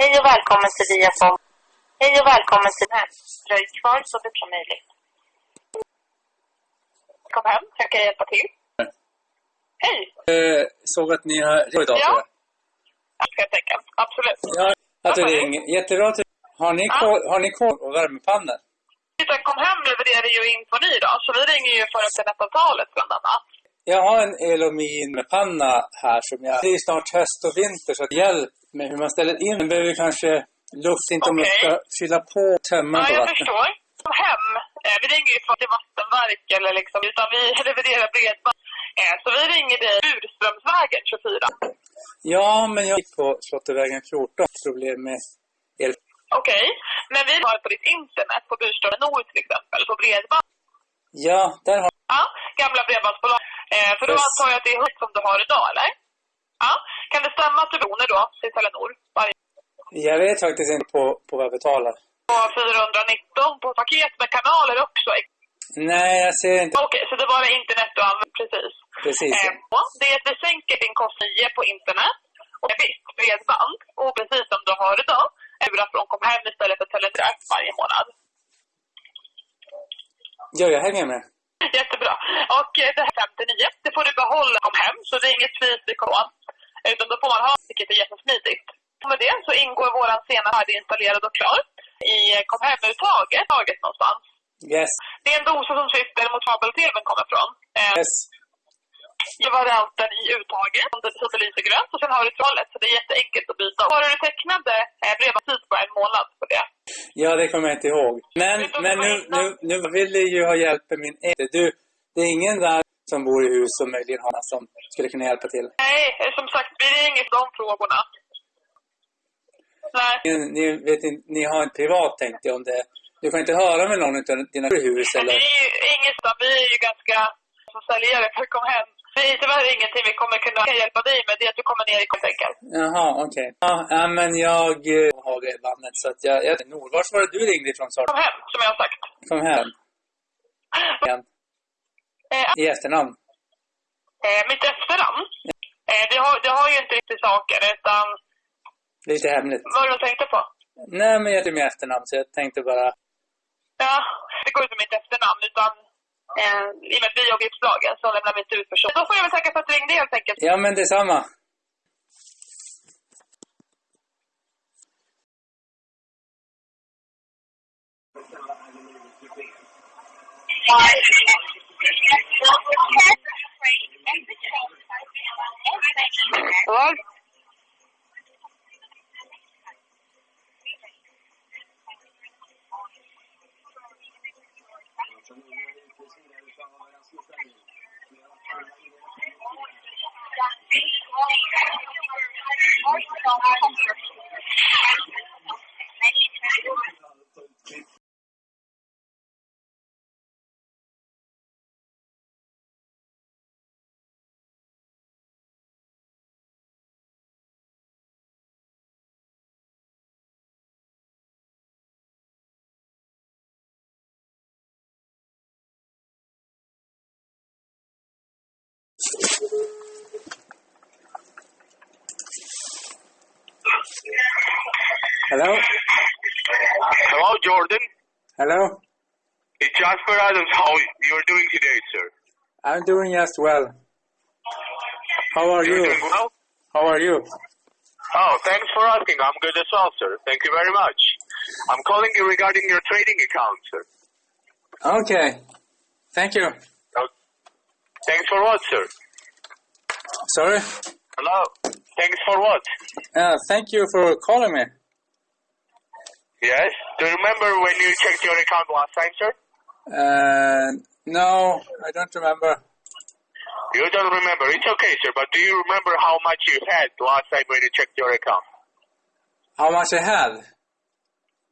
Hej och välkommen till Viafone. Hej och välkommen till här. Dröj kvar så mycket som möjligt. Kom hem, jag kan hjälpa till. Hej! Eh, såg att ni har idag Ja. Helt enkelt. Absolut. Ja, att du ringer. Jättebra. att Har ni, Ja. kol, har ni kol och värmepannor? Kom hem levererar ju info ny då, så vi ringer ju för internetavtalet bland annat. Jag har en Elomin med panna här som jag... Det är snart höst och vinter så hjälp med hur man ställer in. Den behöver kanske luft, inte om jag Okej. ska fylla på tömmen Ja, på jag vatten. förstår. Kom hem. Eh, vi ringer ju för till vattenverk eller liksom, utan vi levererar bredband. Eh, så vi ringer dig Burströmsvägen 24. Ja, men jag gick på Slottervägen 14. Problem med el. Okej, men vi har på ditt internet på Burström Nord till exempel, på bredband. Ja, där har Ja, gamla bredbandsbolag. Eh, för då Yes. antar jag att det är högt som du har idag, eller? Ja. Kan det stämma att du bonar då till Telenor varje Jag vet faktiskt inte på, på vad jag betalar. på 419 på paket med kanaler också? Nej, jag ser inte. Okej, så det är bara internet du använder, precis. Precis. Eh, ja, det är att vi sänker din kostnad 9 på internet och visst, bredband, och precis som du har idag, ura från kom hem istället för Telenor varje månad. Ja, jag hänger med. Jättebra. Och eh, det här 59, det får du behålla kom hem, så det är inget pris i kron. Utan då får man ha, vilket är jättesmidigt. Med det så ingår våran sena färdiginstallerad och klar i eh, kom hem-uttaget taget någonstans. Yes. Det är en dosa som sitter mot kabel-tvn kommer från. Eh, Yes. I varianten i uttaget som det som belyser grönt och sen har du trollet så det är jätteenkelt att byta. Har du tecknade eh, bredbandstid på en månad på det? Ja, det kommer jag inte ihåg. Men, men nu, det nu, nu vill du ju ha hjälp med min äkte. Du, det är ingen där som bor i hus som möjligen har som skulle kunna hjälpa till. Nej, eh, som sagt, vi ringer för de frågorna. Nej. Ni, ni, vet, inte- ni har en privat tänkte jag om det. Du kan inte höra med någon av dina hus eller? det är ju inget, vi är ju ganska som säljare för kom hem. Det är tyvärr ingenting vi kommer kunna hjälpa dig med. Det är att du kommer ner i enkelt. Jaha, okej. Ja, ja, men jag eh, har det bandet så att jag... jag Nord, vart var det du ringde ifrån sa? Kom hem, som jag har sagt. Kom hem. Igen. Eh, I efternamn. eh, mitt efternamn, eh, det, har, det har ju inte riktigt saker, utan Det är lite hemligt. vad du tänkte på? Nej, men jag heter med efternamn så jag tänkte bara... Ja, det går inte med mitt efternamn, utan eh, i och med att vi jobbar i uppslagen så lämnar vi inte ut person. Då får jag väl tacka för att du ringde helt enkelt. Ja, men detsamma. Vad? En dat is ook een heel belangrijk punt. Ik denk dat het belangrijk die opleiding. Hello? Hello, Jordan. Hello? It's Jasper Adams. How you're doing today, sir? I'm doing just well. How are You're you? doing well? How are you? Oh, thanks for asking. I'm good as well, sir. Thank you very much. I'm calling you regarding your trading account, sir. Okay. Thank you. Oh, thanks for what, sir? Sorry? Hello? Thanks for what? Uh, thank you for calling me. Yes? Do you remember when you checked your account last time, sir? Uh, no, I don't remember. You don't remember. It's okay, sir, but do you remember how much you had last time when you checked your account? How much I had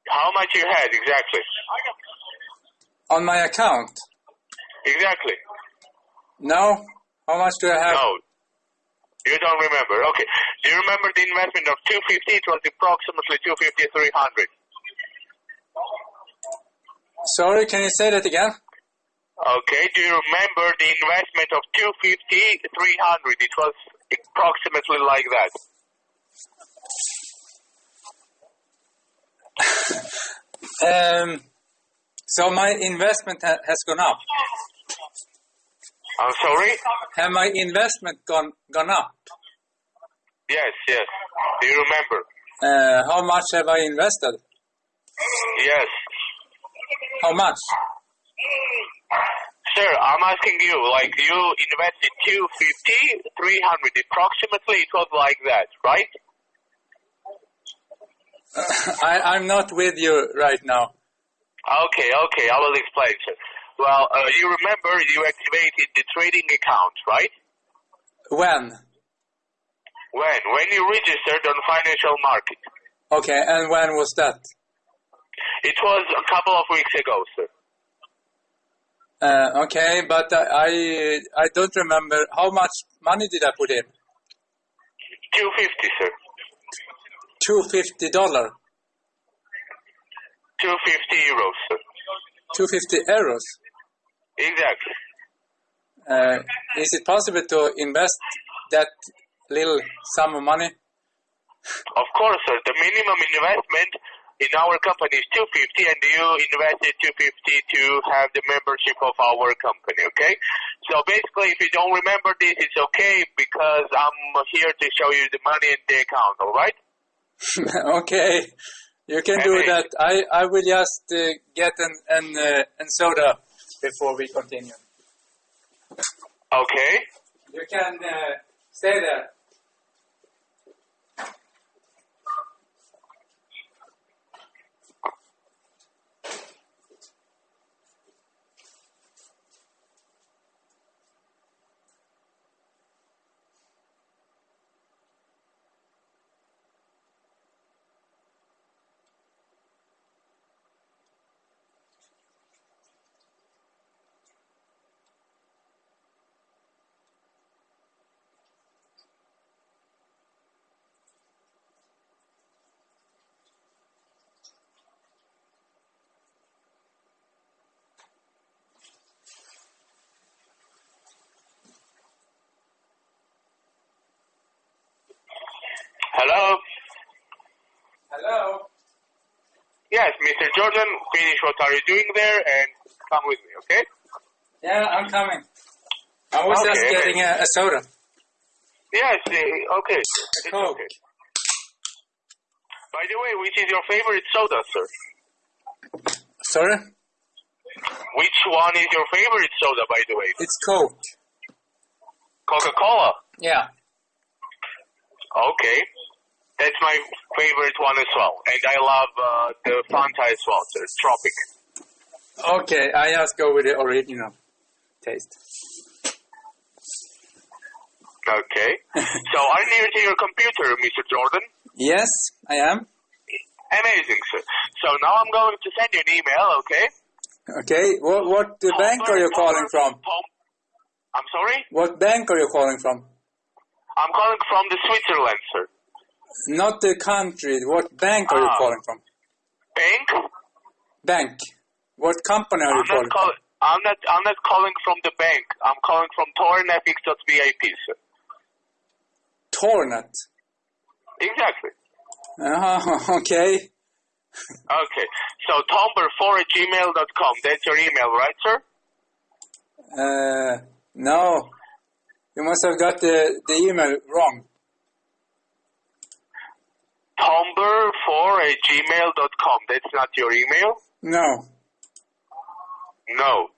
How much you had, exactly? on my account? Exactly. No. How much do I have? No. You don't remember. Okay. Do you remember the investment of 250? It was approximately 250, 300. Sorry, can you say that again? Okay. Do you remember the investment of 250, 300? It was approximately like that. Um, so my investment ha- has gone up. I'm sorry? Have my investment gone gone up? Yes, yes. Do you remember? Uh, how much have I invested? Yes. How much? Sir, I'm asking you, like, you invested 250, 300, approximately, it was like that, right? I, I'm not with you right now. Okay, okay, I will explain, sir. Well, uh, you remember you activated the trading account, right? When? When? When you registered on financial market. Okay, and when was that? It was a couple of weeks ago, sir. Uh, okay, but I, I I don't remember how much money did I put in. 250, sir. Two fifty dollar. 250 euros, sir. Two fifty euros. Exactly. Uh, is it possible to invest that little sum of money? Of course, sir. The minimum investment in our company is 250 and you invested 250 to have the membership of our company, okay? So basically, if you don't remember this, it's okay because I'm here to show you the money in the account, alright? okay, you can do that. I, I will just uh, get an an, uh, an soda before we continue. Okay. You can uh, stay there. Hello? Hello. Yes, Mr. Jordan, finish what are you doing there and come with me, okay? Yeah, I'm coming. I was Okay, just okay. getting a, a soda. Yes, uh, okay. It's Coke. okay. By the way, which is your favorite soda, sir? Sorry? Which one is your favorite soda, by the way? It's Coke. Coca-Cola. Yeah. Okay. That's my favorite one as well. And I love uh, the Fanta as well, sir. Tropic. Okay, I just go with the original taste. Okay. so are you near to your computer, Mr. Jordan? Yes, I am. Amazing, sir. So now I'm going to send you an email, okay? Okay, what what uh, bank are you calling from? Tom- I'm sorry? What bank are you calling from? I'm calling from the Switzerland, sir. Not the country. What bank are you Ah. calling from? Bank? Bank. What company are you I'm calling not, call- I'm not I'm not calling from the bank. I'm calling from tornfx.vip, sir. Tornet. Exactly. Oh, okay. Okay. So tomber4 at gmail.com. That's your email, right, sir? Uh, no. You must have got the, the email wrong. Tomber4 at gmail.com. That's not your email? No. No.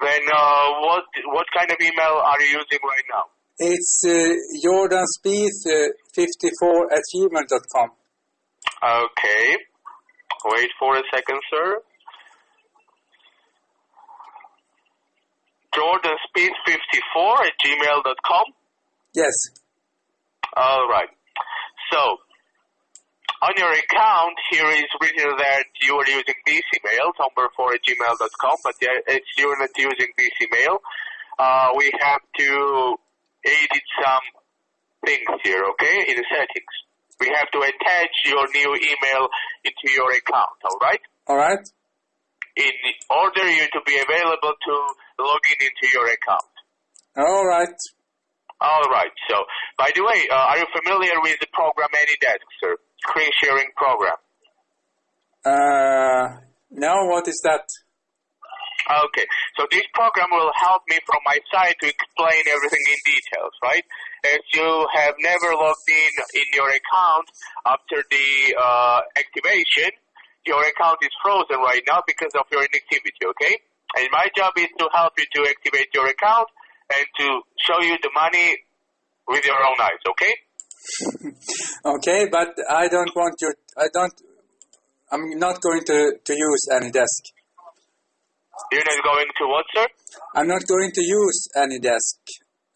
Then uh, what what kind of email are you using right now? It's uh, Jordan Spieth uh, 54 at gmail.com. Okay. Wait for a second, sir. Jordan Speed 54 at gmail.com. Yes. All right. So, on your account, here is written that you are using this email, number4 at gmail.com, but it's you're not using this email. Uh, we have to edit some things here, okay, in the settings. We have to attach your new email into your account, all right? All right. In order you to be available to log in into your account. All right. All right. So, by the way, uh, are you familiar with the program AnyDesk, sir? Screen sharing program. Uh, no, what is that? Okay, so this program will help me from my side to explain everything in details, right? As you have never logged in in your account after the uh, activation, your account is frozen right now because of your inactivity, okay? And my job is to help you to activate your account and to show you the money with your own eyes, okay? Okay, but I don't want you. I don't. I'm not going to to use any desk. You're not going to what, sir? I'm not going to use any desk.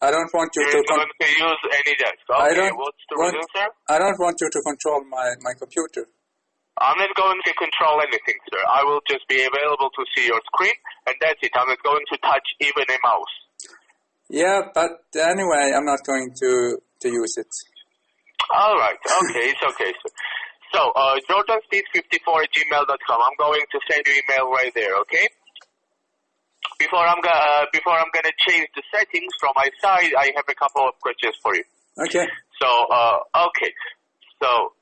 I don't want you You're to. not going to use any desk. I Okay, don't what's the want- reason, sir? I don't want you to control my my computer. I'm not going to control anything, sir. I will just be available to see your screen, and that's it. I'm not going to touch even a mouse. Yeah, but anyway, I'm not going to to use it. All right. Okay, it's okay, sir. So, uh, jordanspeed54 at gmail.com. I'm going to send you email right there, okay? Before I'm gonna uh, before I'm gonna change the settings from my side, I have a couple of questions for you. Okay. So, uh, okay. So,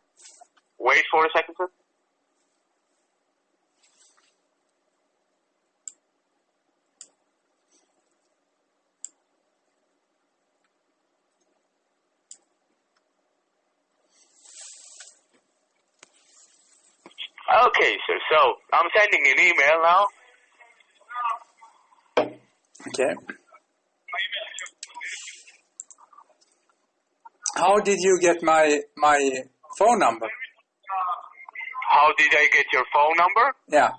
wait for a second, sir. Okay, sir. So, I'm sending an email now. Okay. How did you get my my phone number? How did I get your phone number? Yeah.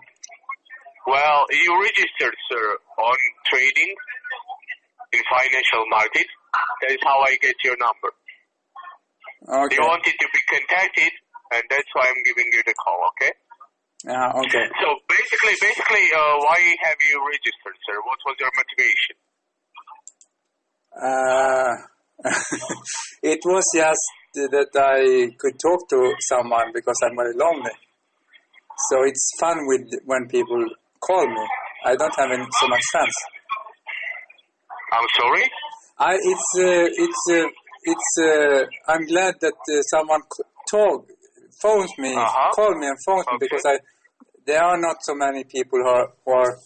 Well, you registered, sir, on trading in financial market. That is how I get your number. Okay. You wanted to be contacted, and that's why I'm giving you the call, okay? Yeah. Okay. So basically, basically, uh, why have you registered, sir? What was your motivation? Uh, it was just that I could talk to someone because I'm very lonely. So it's fun with when people call me. I don't have any, so much friends. I'm sorry? I it's uh, it's uh, it's uh, I'm glad that uh, someone talk phones me, Uh-huh. call me and phones me because I there are not so many people who are, who are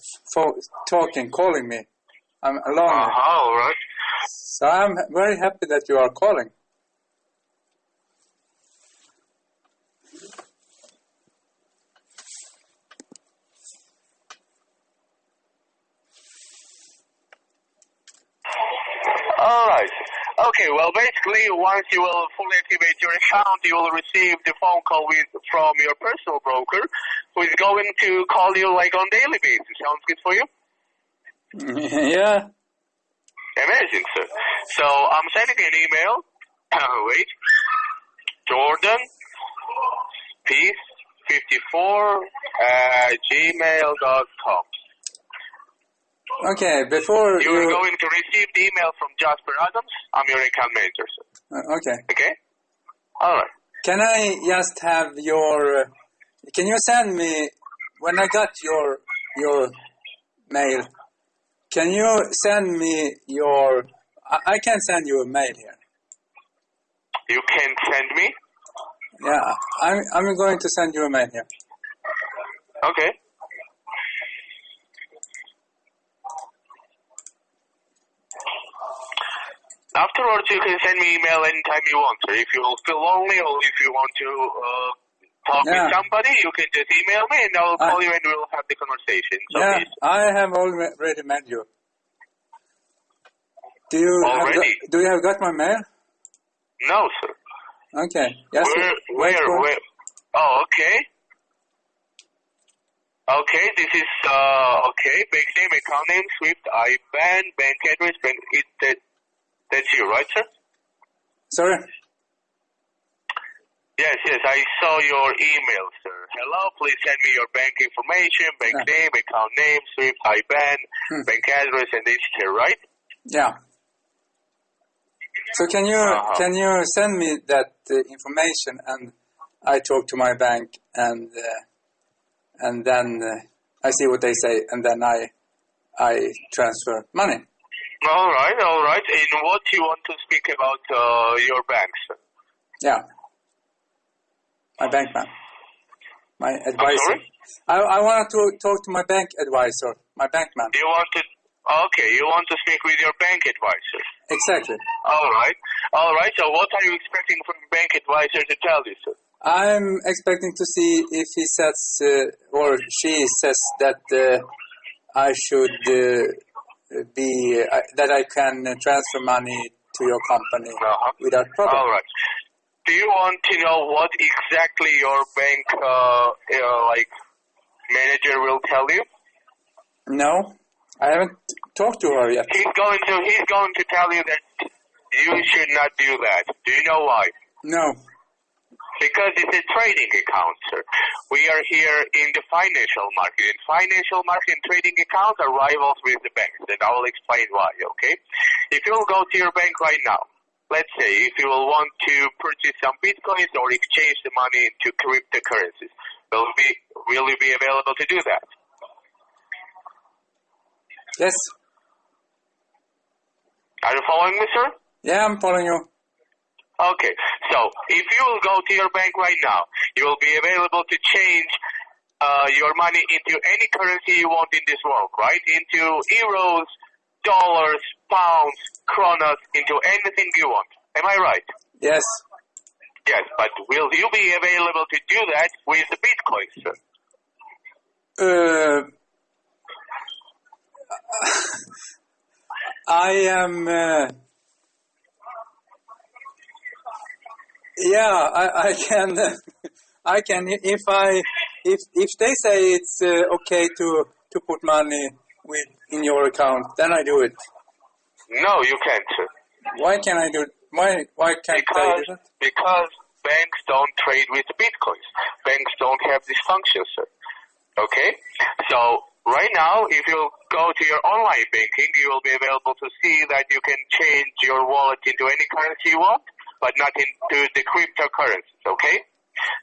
talking, calling me. I'm alone. Uh-huh, all right. So I'm very happy that you are calling. All right. Okay, well, basically, once you will fully activate your account, you will receive the phone call with, from your personal broker, who is going to call you like on daily basis. Sounds good for you? yeah. Amazing, sir. So I'm sending an email. wait. Jordan, peace, 54 at gmail.com. Okay, before You are going to receive the email from Jasper Adams. I'm your account manager, sir. uh, okay, Okay? All right. can I just have your? Can you send me when I got your your mail? Can you send me your? I, I can send you a mail here. You can send me. Yeah, I'm I'm going to send you a mail here. Okay. Afterwards, you can send me email anytime you want. If you feel lonely or if you want to uh, talk Yeah. with somebody, you can just email me and I'll I- call you and we'll have the conversation. So Yeah, please. I have already met you. Do you have Already? got, do you have got my mail? No, sir. Okay. Yes. where, where, where? Oh, okay. Okay, this is, uh, okay, bank name, account name, SWIFT, IBAN, bank address, bank, it, that's you, right, sir? Sorry. Yes, yes, I saw your email, sir. Hello, please send me your bank information, bank Yeah. name, account name, SWIFT, IBAN, Hmm. bank address, and this here, right? Yeah. So can you Uh-huh. can you send me that uh, information and I talk to my bank and uh, and then uh, I see what they say and then I I transfer money. All right, all right. And what you want to speak about uh, your banks? Yeah. My bank man. My advisor. sorry? I, I want to talk to my bank advisor, my bank man. You want to? Okay, you want to speak with your bank advisor. Exactly. All right, all right. So, what are you expecting from the bank advisor to tell you, sir? I'm expecting to see if he says uh, or she says that uh, I should uh, be uh, that I can transfer money to your company Uh-huh. without problem. All right. Do you want to know what exactly your bank, uh, uh, like, manager will tell you? No, I haven't talked to her yet. He's going to he's going to tell you that you should not do that. Do you know why? No. Because it's a trading account, sir. We are here in the financial market. In financial market and trading accounts are rivals with the banks, and I will explain why, okay? If you will go to your bank right now, let's say if you will want to purchase some bitcoins or exchange the money into cryptocurrencies, will be will you be available to do that? Yes. Are you following me, sir? Yeah, I'm following you. Okay, so if you will go to your bank right now, you will be available to change uh, your money into any currency you want in this world, right? Into euros, dollars, pounds, kronas, into anything you want. Am I right? Yes. Yes, but will you be available to do that with the Bitcoin, sir? Uh, I am. Uh, yeah, I, I can. I can if I if if they say it's uh, okay to to put money with in your account, then I do it. No, you can't. Why can I do? Why why can't I do that? because banks don't trade with bitcoins. Banks don't have this function, sir. Okay? So, right now, if you go to your online banking, you will be available to see that you can change your wallet into any currency you want, but not into the cryptocurrencies, okay?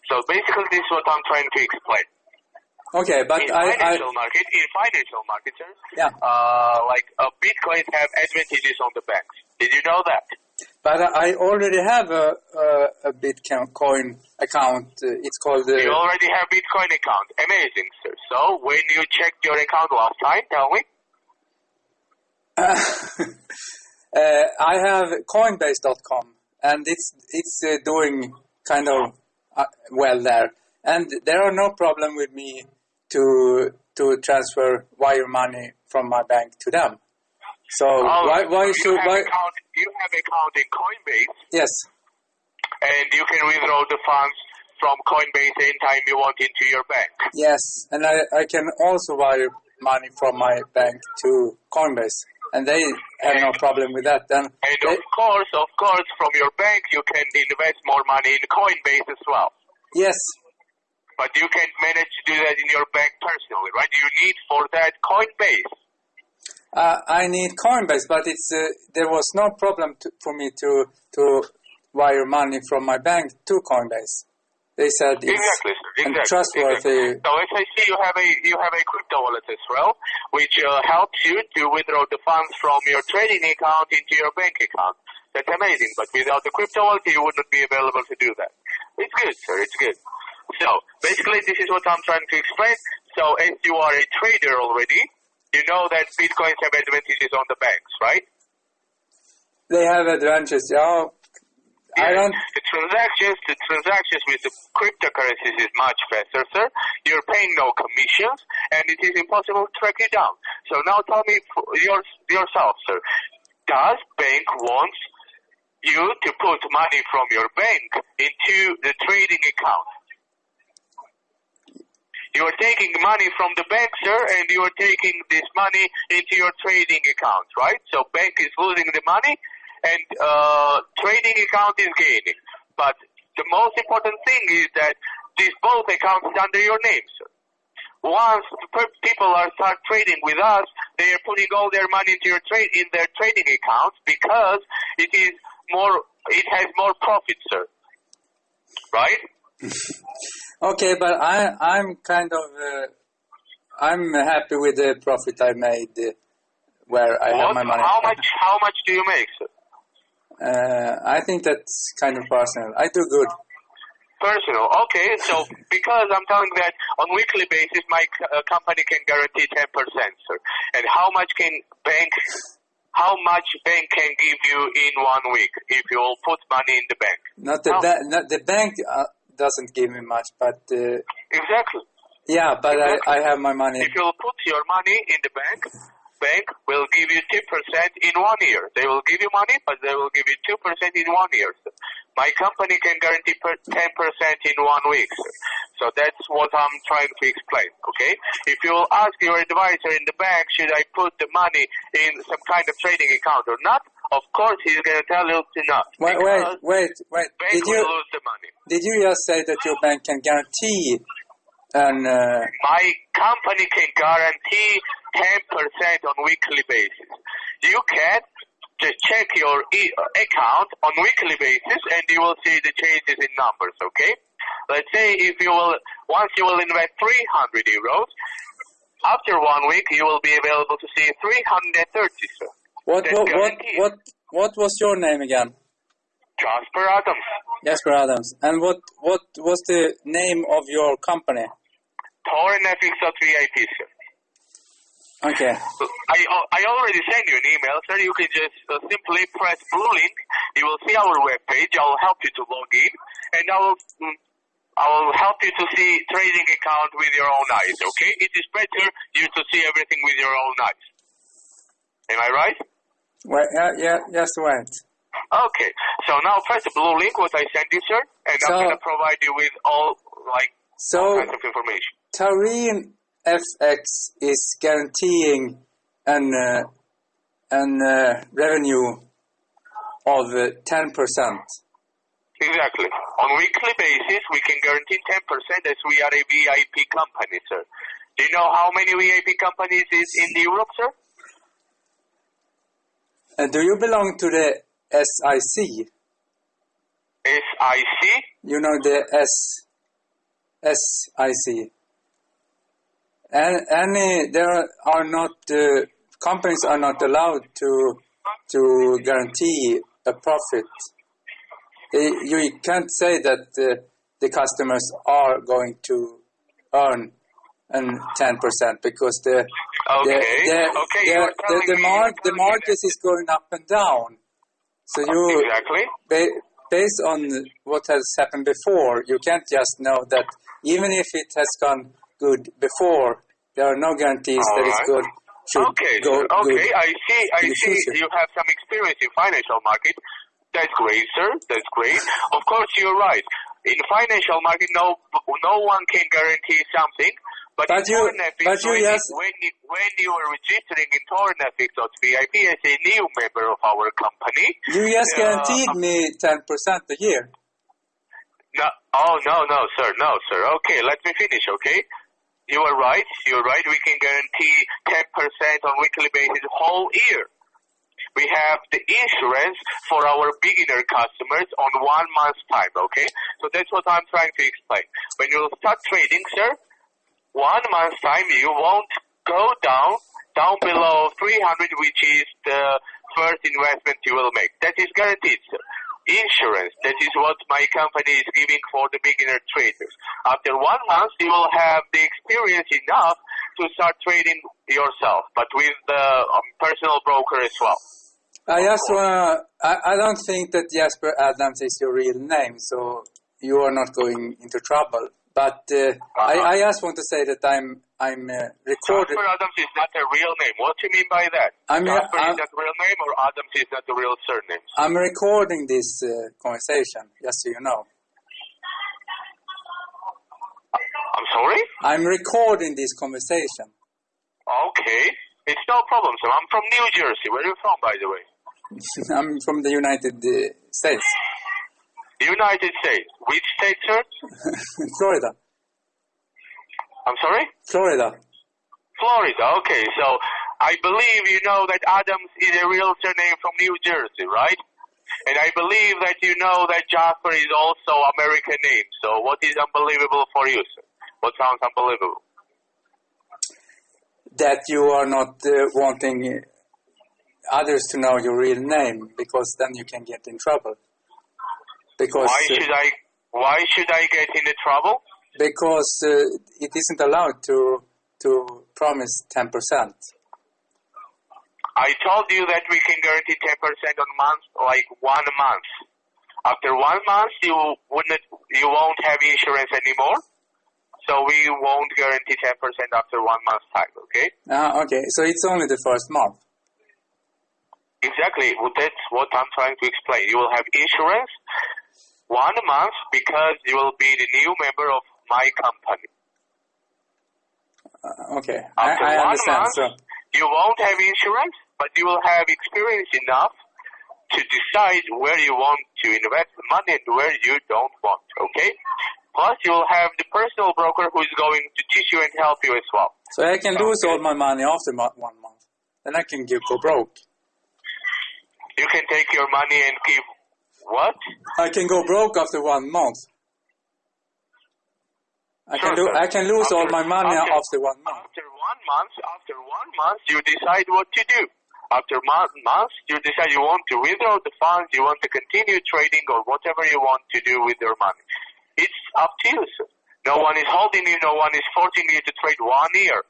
So basically, this is what I'm trying to explain. Okay, but in I, I financial market, in financial market, sir, yeah, uh, like uh, bitcoins have advantages on the banks. Did you know that? but I already have a a, a Bitcoin account. It's called. You Uh, already have Bitcoin account. Amazing, sir. So when you checked your account last time, tell me. uh, I have Coinbase.com, and it's it's uh, doing kind of uh, well there, and there are no problem with me to to transfer wire money from my bank to them. So Oh, why why you should have why? account? You have account in Coinbase, Yes, and you can withdraw the funds from Coinbase anytime you want into your bank. yes, and I I can also wire money from my bank to Coinbase, and they have no problem with that. Then And they, of course, of course, from your bank you can invest more money in Coinbase as well. yes, But you can't manage to do that in your bank personally, right? You need for that Coinbase. Uh, I need Coinbase, but it's uh, there was no problem to, for me to to wire money from my bank to Coinbase. They said it's Exactly, Exactly. trustworthy. exactly. So as I see, you have a you have a crypto wallet as well, which uh, helps you to withdraw the funds from your trading account into your bank account. That's amazing. But without the crypto wallet, you would not be available to do that. It's good, sir. It's good. So basically, this is what I'm trying to explain. So as you are a trader already, you know that bitcoins have advantages on the banks, right? They have advantages. Yeah, I don't. The transactions, the transactions with the cryptocurrencies is much faster, sir. You're paying no commissions, and it is impossible to track you down. So now tell me your, yourself, sir. Does bank want you to put money from your bank into the trading account? You are taking money from the bank, sir, and you are taking this money into your trading account, right? So bank is losing the money, and uh, trading account is gaining. But the most important thing is that these both accounts is under your names. Once people are start trading with us, they are putting all their money into your trade in their trading accounts because it is more, it has more profit, sir. Right? Okay, but I I'm kind of uh, I'm happy with the profit I made uh, where I have my money. how much? How much do you make, sir? Uh, I think that's kind of personal. I do good. Personal. Okay, so because I'm telling that on weekly basis, my uh, company can guarantee 10%, sir. And how much can bank, how much bank can give you in one week if you will put money in the bank? Not the ba- not the bank uh, doesn't give me much, but uh, Exactly. yeah, but Exactly. I have my money. If you'll put your money in the bank, bank will give you 2% in one year. They will give you money, but they will give you 2% in one year. My company can guarantee 10% in one week. So that's what I'm trying to explain, okay? If you will ask your advisor in the bank, should I put the money in some kind of trading account or not, of course he's going to tell you to not. Wait, wait, wait, wait. bank Did you lose the money. did you just say that your bank can guarantee an? Uh, my company can guarantee 10% on weekly basis. You can just check your e- account on weekly basis and you will see the changes in numbers, okay? Let's say if you will, once you will invest 300 euros, after one week you will be available to see 330, sir. what That's what what guaranteed. what what was your name again? Jasper Adams. Jasper Adams. And what what was the name of your company? TorenFX.vip, sir. Okay. I I already sent you an email, sir. You can just uh, simply press blue link. You will see our webpage. I will help you to log in, and I will mm, I will help you to see trading account with your own eyes. Okay? It is better you to see everything with your own eyes. Am I right? Wait, yeah, yeah, just wait. Okay. So now press the blue link what I sent you, sir, and So- I'm gonna provide you with all like all So kinds of information. Taurine FX is guaranteeing an uh, an uh, revenue of uh, ten percent. Exactly. On weekly basis, we can guarantee 10% as we are a VIP company, sir. Do you know how many VIP companies is in Europe, sir? Uh, do you belong to the SIC? SIC? You know the S SIC. And any there are not uh, companies are not allowed to to guarantee a profit. They, you can't say that uh, the customers are going to earn an ten percent because the the, Okay. the, Okay, the, the, the, mar- the market is going up and down. So you Exactly. ba- based on what has happened before, you can't just know that even if it has gone good before, there are no guarantees that it's good. Okay, go. Okay, good. I see. I see. future. You have some experience in financial market. That's great, sir. That's great. Of course, you're right. In financial market, no, no one can guarantee something. But, But in you- Tornefix, but you when, just- when you when you are registering in Tornefix.vip as a new member of our company, You just uh, guaranteed me ten percent a year. No, oh no, no, sir, no, sir. Okay, let me finish. Okay, you are right. You're right. We can guarantee ten percent on weekly basis whole year. We have the insurance for our beginner customers on one month's time. Okay, so that's what I'm trying to explain. When you start trading, sir, one month's time you won't go down down below 300, which is the first investment you will make. That is guaranteed, sir. Insurance, that is what my company is giving for the beginner traders. After one month, you will have the experience enough to start trading yourself, but with the um, personal broker as well. I just wanna. I, I don't think that Jasper Adams is your real name, so you are not going into trouble. But uh, I, I just want to say that I'm I'm uh, recorded. Jasper Adams is not a real name. What do you mean by that? I mean, Jasper I'm- is not a real name or Adams is not a real surname? I'm recording this uh, conversation, just so you know. I'm sorry? I'm recording this conversation. Okay. It's no problem, sir. I'm from New Jersey. Where are you from, by the way? I'm from the United uh, States, United States. Which state, sir? Florida, I'm sorry? Florida. Florida. Okay, so I believe you know that Adams is a real surname from New Jersey, right? And I believe that you know that Jasper is also American name. So what is unbelievable for you, sir? What sounds unbelievable? That you are not uh, wanting others to know your real name, because then you can get in trouble. Because Why should I? Why should I get into trouble? Because uh, it isn't allowed to to promise 10%. I told you that we can guarantee 10% on month, like one month. After one month, you wouldn't, you won't have insurance anymore. So we won't guarantee 10% after one month time, okay? Ah, okay, so it's only the first month. Exactly. Well, that's what I'm trying to explain. You will have insurance one month because you will be the new member of my company. Uh, okay, I, After I one understand. month, So, you won't have insurance, but you will have experience enough to decide where you want to invest the money and where you don't want. Okay. Plus, you will have the personal broker who is going to teach you and help you as well. so I can lose Okay. all my money after one month. and I can give, go broke. You can take your money and give what? I can go broke after one month. I can do. I can lose all my money after- after one month. After one month, after one month, you decide what to do. After month, month, you decide you want to withdraw the funds, you want to continue trading, or whatever you want to do with your money. It's up to you, sir. No one is holding you, no one is forcing you to trade one year.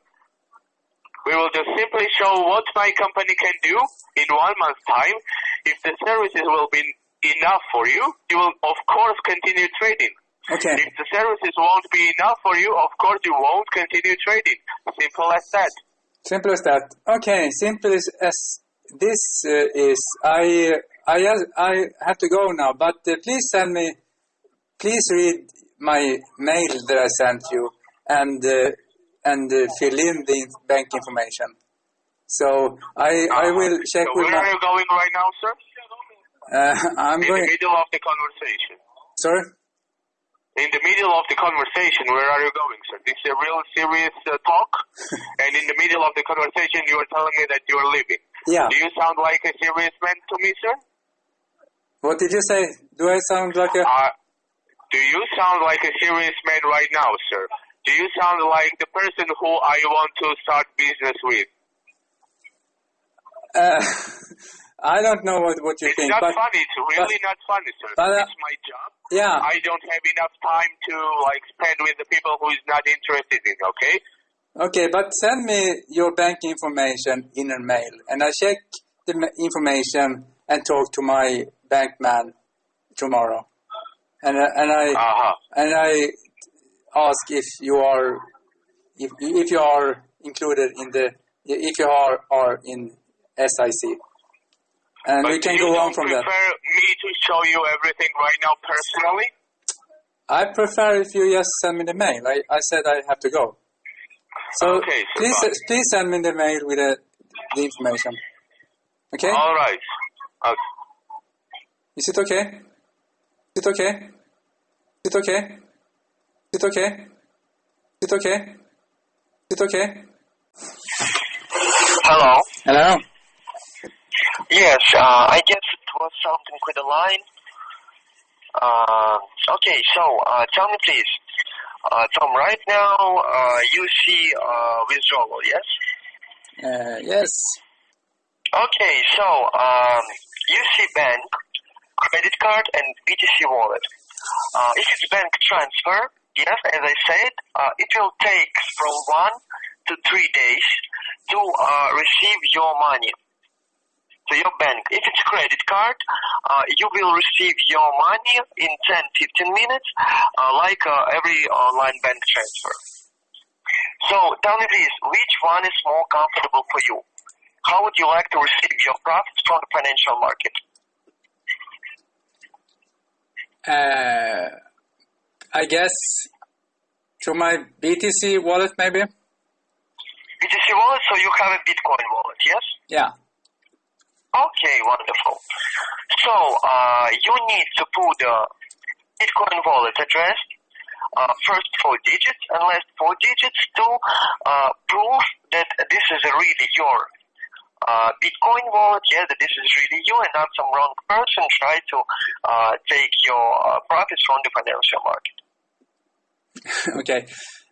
We will just simply show what my company can do in one month's time. If the services will be enough for you, you will of course continue trading. Okay. If the services won't be enough for you, of course you won't continue trading. Simple as that. Simple as that. Okay. Simple as, as this uh, is. I I I have to go now. But uh, please send me. Please read my mail that I sent you and uh, and uh, fill in the bank information. So I I will check so with where are you going right now, sir? Uh, I'm In going. the middle of the conversation. Sorry. In the middle of the conversation, where are you going, sir? This is a real serious uh, talk, and in the middle of the conversation, you are telling me that you are leaving. Yeah. Do you sound like a serious man to me, sir? What did you say? Do I sound like a? Uh, do you sound like a serious man right now, sir? Do you sound like the person who I want to start business with? Uh, I don't know what, what you It's think, It's not but funny. It's really not funny, sir. but, uh, it's my job. yeah, I don't have enough time to like spend with the people who is not interested in. Okay. okay. But send me your bank information in a mail, and I check the information and talk to my bank man tomorrow, and uh, and I Uh huh. and I ask if you are if if you are included in the if you are are in SIC, and we can you go on don't from that. prefer me to show you everything right now personally? I prefer if you just send me the mail. I, I said I have to go. So Okay, so please fine. please send me the mail with the, the information. Okay? All right. Okay. Is it okay? Is it okay? Is it okay? Is it okay? Is it okay? Is it okay? Hello. Hello? Yes, uh, I guess it was something with the line. Uh, okay, so uh, tell me please, uh, Tom. Right now, uh, you see uh, withdrawal, yes? Uh, yes. Okay, so um, you see bank, credit card, and BTC wallet. Uh, if it's bank transfer, yes, as I said, uh, it will take from one to three days to uh, receive your money to your bank. If it's credit card, uh, you will receive your money in 10, 15 minutes, uh, like uh, every online bank transfer. So tell me please, which one is more comfortable for you? How would you like to receive your profits from the financial market? Uh, I guess to my BTC wallet maybe? BTC wallet, so you have a Bitcoin wallet, yes? Yeah. Okay, wonderful. So uh, you need to put the Bitcoin wallet address, uh, first four digits and last four digits to uh, prove that this is really your uh, Bitcoin wallet, yeah, that this is really you and not some wrong person try to uh, take your uh, profits from the financial market. okay.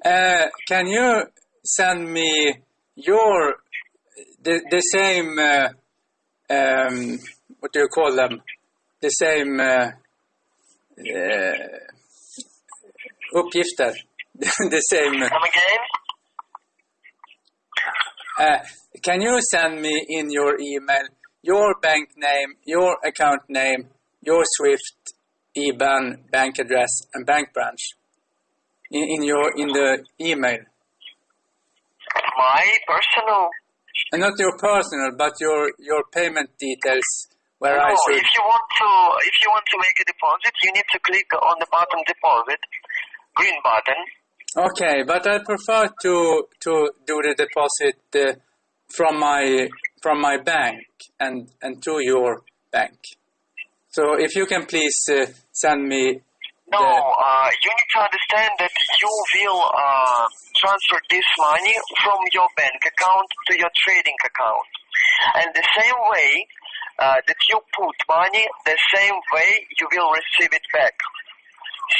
Uh, can you send me your the the same uh, um, what do you call them? The same uh, uh, uppgifter. the same. Come again? Uh, can you send me in your email your bank name, your account name, your SWIFT, IBAN, bank address, and bank branch in, in your in the email? My personal. And not your personal, but your your payment details where I no, should. if you want to, if you want to make a deposit, you need to click on the bottom deposit, green button. Okay, but I prefer to to do the deposit uh, from my from my bank and and to your bank. So if you can please uh, send me No, uh, you need to understand that you will uh, transfer this money from your bank account to your trading account. And the same way uh, that you put money, the same way you will receive it back.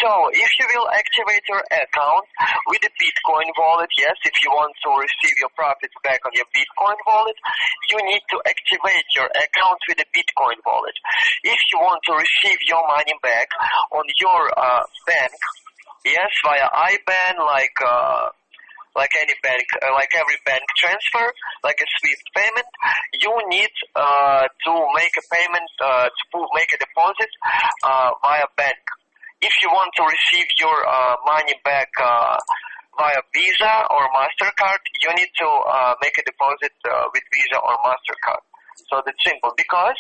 So if you will activate your account with a Bitcoin wallet, yes, if you want to receive your profits back on your Bitcoin wallet, you need to activate your account with a Bitcoin wallet. If you want to receive your money back on your uh, bank, yes, via IBAN, like uh, like any bank, uh, like every bank transfer, like a SWIFT payment, you need uh, to make a payment, uh, to make a deposit uh, via bank. If you want to receive your uh, money back uh, via Visa or Mastercard, you need to uh, make a deposit uh, with Visa or Mastercard. So that's simple because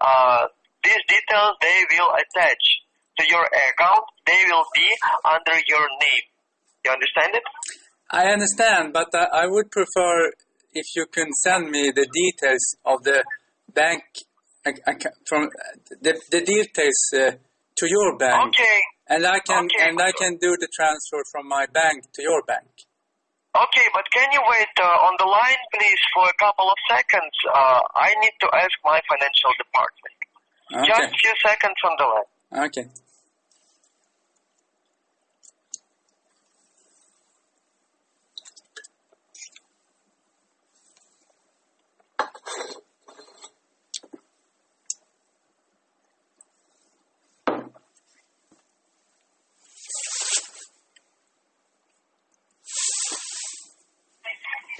uh, these details they will attach to your account. They will be under your name. You understand it? I understand, but I, I would prefer if you can send me the details of the bank from the, the details uh, to your bank, Okay. and I can Okay. and I can do the transfer from my bank to your bank. Okay, but can you wait uh, on the line, please, for a couple of seconds? Uh, I need to ask my financial department. Just a few seconds on the line. Okay.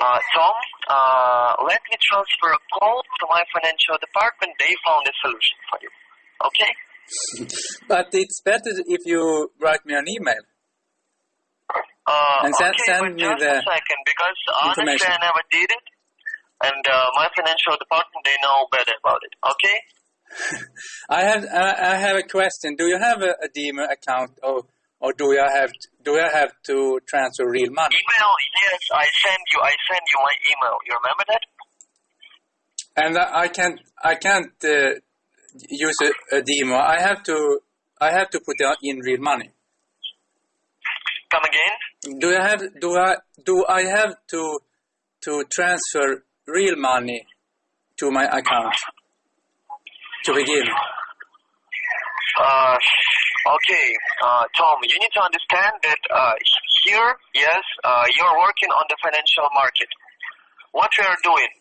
Uh, Tom, uh, let me transfer a call to my financial department. They found a solution for you. Okay? But it's better if you write me an email. Uh, And send- okay, send me just the a second, because honestly. I never did it, and uh, my financial department they know better about it. Okay? I have I, I have a question. Do you have a, a account, or or do I have to, do I have to transfer real money? Email, yes, I send you. I send you my email. You remember that? And I can't I can't uh, use a, a demo. I have to I have to put in real money. Come again? Do I have do I do I have to to transfer real money to my account to begin? Uh, okay, uh, Tom, you need to understand that uh, here, yes, uh, you're working on the financial market. What we are doing,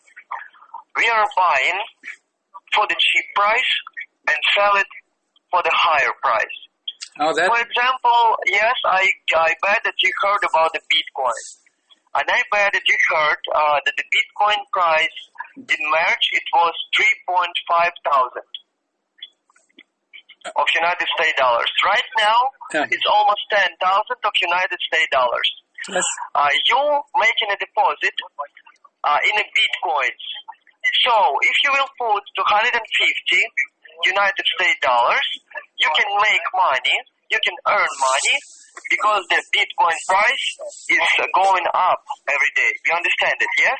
we are buying for the cheap price and sell it for the higher price. Oh, that For example, yes, I, I bet that you heard about the Bitcoin. And I bet that you heard uh, that the Bitcoin price in March, it was 3.5 thousand of United States dollars. Right now, Yeah. it's almost 10,000 of United States dollars. yes. Uh, you making a deposit uh, in a Bitcoins. So if you will put 250 United States dollars, you can make money, you can earn money because the Bitcoin price is going up every day. You understand it, yes?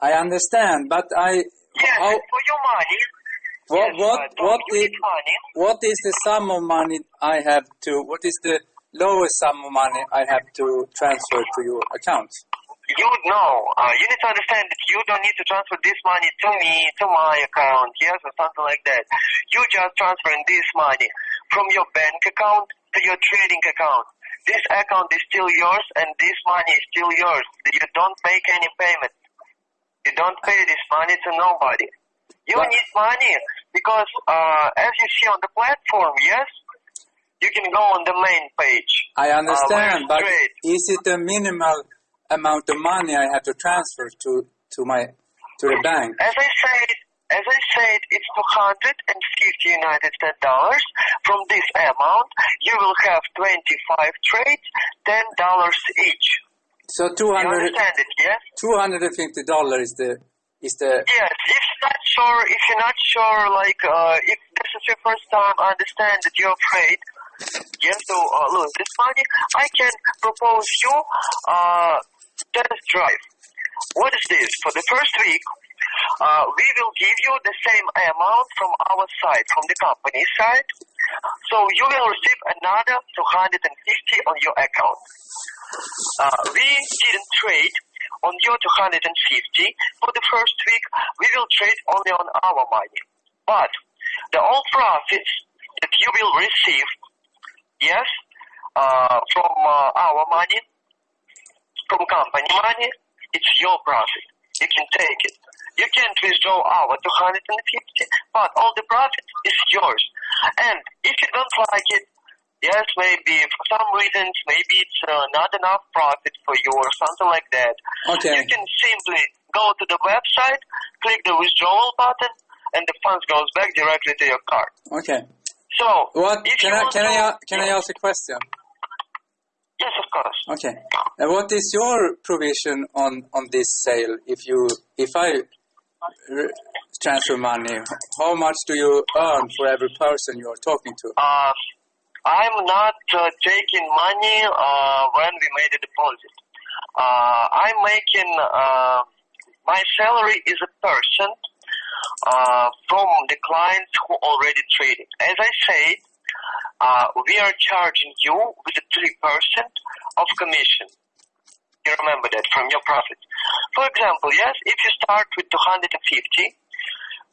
I understand, but I Yes, how, for your money. What yes, what what is what is the sum of money I have to? What is the lowest sum of money I have to transfer to your account? You know, uh, you need to understand that you don't need to transfer this money to me, to my account, yes, or something like that. You just transferring this money from your bank account to your trading account. This account is still yours and this money is still yours. You don't make any payment. You don't pay this money to nobody. You But- need money because, uh, as you see on the platform, yes, you can go on the main page. I understand, where but trade. is it a minimal amount of money I have to transfer to to my to the bank? As I said, as I said, it's 250 United States dollars. From this amount, you will have 25 trades, $10 each. So two You understand it, yes? two hundred and fifty dollars is the is the Yes, if not sure, if you're not sure, like, uh, if this is your first time, I understand that you're afraid, yes, to uh, lose this money, I can propose you, uh, test drive. What is this? For the first week, uh, we will give you the same amount from our side, from the company side. So you will receive another 250 on your account. Uh, we didn't trade on your 250 for the first week. We will trade only on our money. But the all profits that you will receive, yes, uh, from uh, our money, from company money, it's your profit. You can take it. You can't withdraw our 250, but all the profit is yours. And if you don't like it, yes, maybe for some reasons, maybe it's uh, not enough profit for you or something like that. Okay. You can simply go to the website, click the withdrawal button, and the funds goes back directly to your card. okay. So, What if can I can to, I can I ask a question? Yes, of course. Okay. Uh, what is your provision on on this sale? If you if I r- transfer money, how much do you earn for every person you are talking to? Uh, I'm not uh, taking money uh, when we made a deposit. Uh, I'm making uh, my salary is a percent uh, from the clients who already traded. As I said, uh, we are charging you with a three percent of commission. You remember that from your profit. For example, yes, if you start with 250,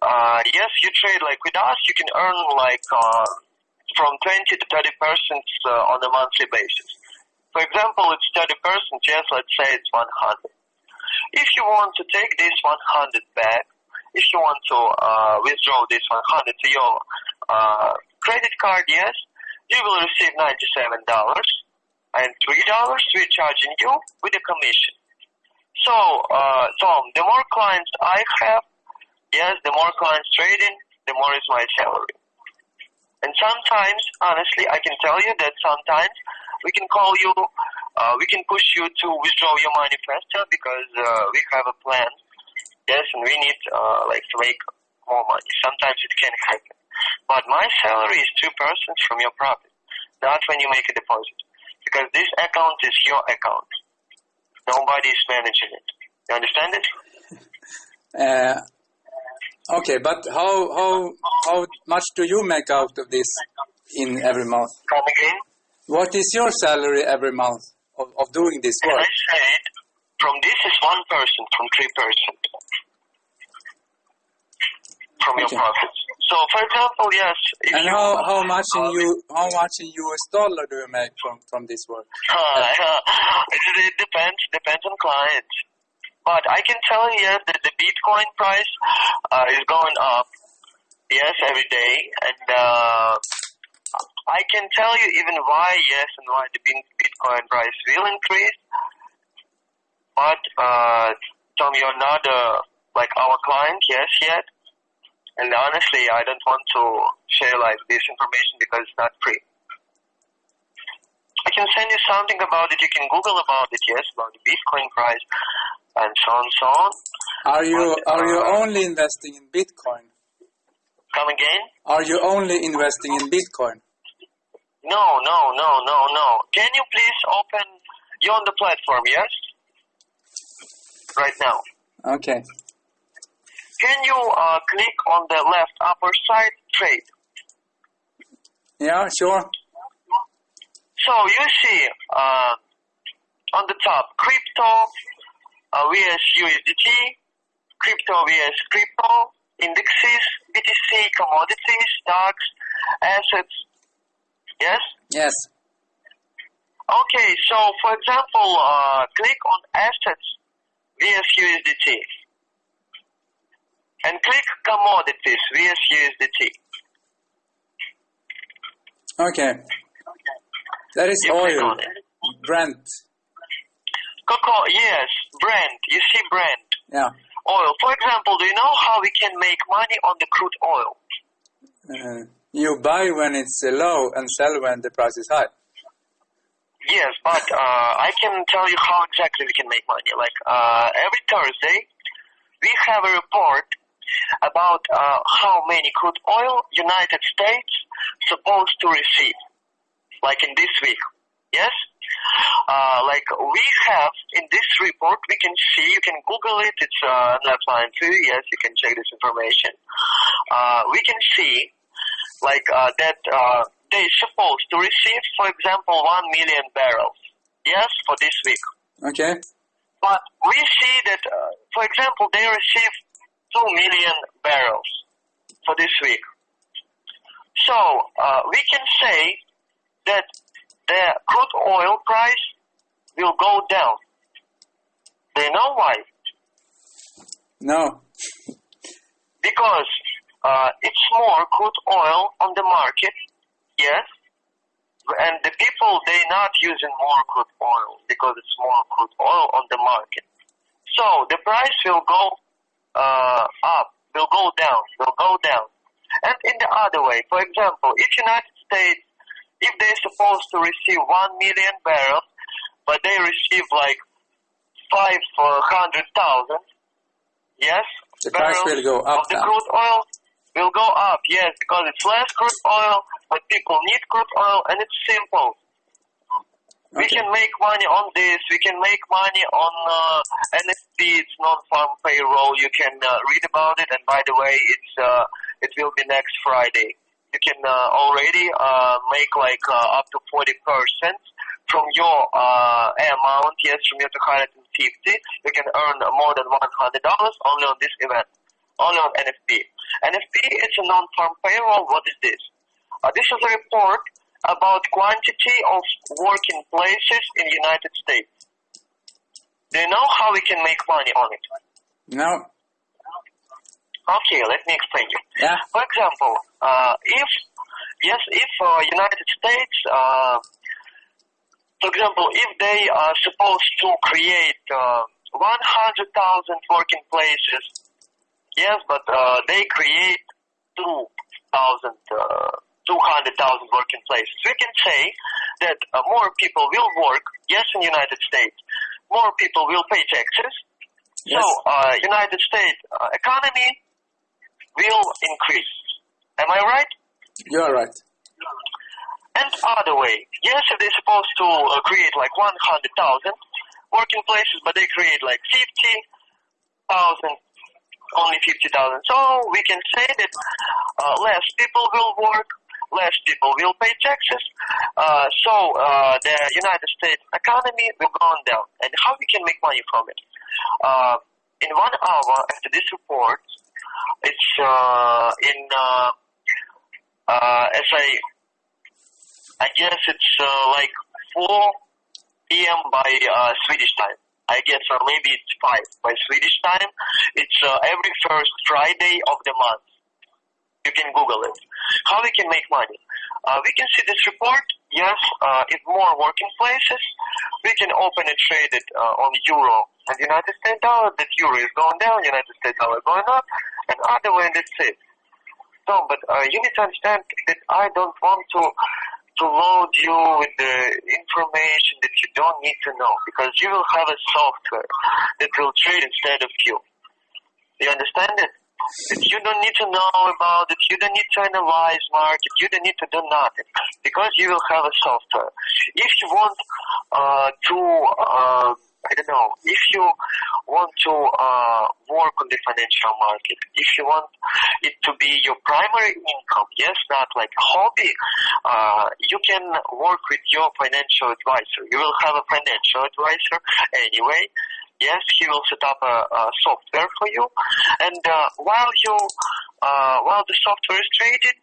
uh, yes, you trade like with us, you can earn like uh, from 20 to 30 percent uh, on a monthly basis. For example, it's 30 percent. Yes, let's say it's 100. If you want to take this 100 back, if you want to uh, withdraw this 100 to your uh, credit card, yes, you will receive 97 dollars and three dollars we're charging you with a commission. So, uh, Tom, the more clients I have, yes, the more clients trading, the more is my salary. And sometimes, honestly, I can tell you that sometimes we can call you, uh, we can push you to withdraw your money faster because uh, we have a plan. Yes, and we need uh, like to make more money. Sometimes it can happen. But my salary is two percent from your profit, not when you make a deposit, because this account is your account. Nobody is managing it. You understand it? Uh, okay, but how how how much do you make out of this in every month? Come again. What is your salary every month of, of doing this As work? I said, from this is one person, from three percent from your Okay. profits. So, for example, yes. And how, how much in uh, you how much in US dollar do you make from, from this work? Uh, it, it depends depends on clients. But I can tell you that the Bitcoin price uh, is going up. Yes, every day, and uh, I can tell you even why yes and why the Bitcoin price will increase. But uh, Tom, you're not uh, like our client, yes, yet. And honestly, I don't want to share like this information because it's not free. I can send you something about it. You can Google about it, yes, about the Bitcoin price and so on, so on. Are you But, are you uh, only investing in Bitcoin? Come again? Are you only investing in Bitcoin? No, no, no, no, no. Can you please open? You're on the platform, yes? Right now. Okay. Can you uh, click on the left upper side, trade? Yeah, sure. So you see uh, on the top, crypto uh, vs USDT, crypto vs crypto, indexes, BTC, commodities, stocks, assets. Yes? Yes. Okay, so for example, uh, click on assets vs USDT and click commodities vs USDT. Okay. That is You oil. Brent. Cocoa, yes, Brent. You see Brent. Yeah. Oil. For example, do you know how we can make money on the crude oil? Uh, you buy when it's low and sell when the price is high. Yes, but uh, I can tell you how exactly we can make money. Like uh, every Thursday, we have a report about uh, how many crude oil United States supposed to receive, like in this week. Yes, uh, like we have in this report, we can see. You can Google it. It's uh, an appline too. Yes, you can check this information. Uh, we can see like uh, that uh, they're supposed to receive, for example, one million barrels. Yes, for this week. Okay. But we see that, uh, for example, they receive two million barrels for this week. So uh, we can say that the crude oil price will go down. Do you know why? No. because uh, it's more crude oil on the market, yes, and the people they're not using more crude oil because it's more crude oil on the market. So the price will go uh, up, will go down, will go down. And in the other way, for example, if United States, if they're supposed to receive one million barrels, but they receive like five hundred thousand, yes, The price barrels will go up of the crude oil will go up, yes, because it's less crude oil, but people need crude oil, and it's simple. We can make money on this. We can make money on uh, NFP. It's non-farm payroll. You can uh, read about it. And by the way, it's uh, it will be next Friday. You can uh, already uh, make like uh, up to forty percent from your uh, amount. Yes, from your two hundred and fifty, you can earn more than one hundred dollars only on this event, only on NFP. NFP is a non-farm payroll. What is this? Uh, this is a report about quantity of working places in United States. Do you know how we can make money on it? No. Okay, let me explain you. Yeah. For example, uh, if yes, if uh, United States, uh, for example, if they are supposed to create uh, 100,000 working places, yes, but uh, they create 2,000, uh, 200,000 working places, we can say that uh, more people will work, yes, in United States, more people will pay taxes, Yes. so uh, United States uh, economy will increase. Am I right? You are right. And other way, yes, if they're supposed to uh, create like 100,000 working places, but they create like 50,000, only 50,000. So we can say that uh, less people will work, less people will pay taxes. Uh, so uh, the United States economy will go down. And how we can make money from it? Uh, in one hour after this report, it's uh, in uh, uh, as I I guess it's uh, like 4 p.m. by uh, Swedish time. I guess, or maybe it's 5 by Swedish time. It's uh, every first Friday of the month. You can Google it. How we can make money? Uh, we can see this report. Yes, uh, in more working places, we can open and trade it uh, on euro and United States dollar. That euro is going down, United States dollar going up, and other way, that's it. No, but uh, you need to understand that I don't want to to load you with the information that you don't need to know because you will have a software that will trade instead of you. You understand it? That you don't need to know about it, you don't need to analyze market, you don't need to do nothing because you will have a software. If you want uh, to uh, I don't know, if you want to uh, work on the financial market, if you want it to be your primary income, yes, not like a hobby, uh, you can work with your financial advisor. You will have a financial advisor anyway. Yes, he will set up a, a software for you, and uh, while you uh, while the software is traded,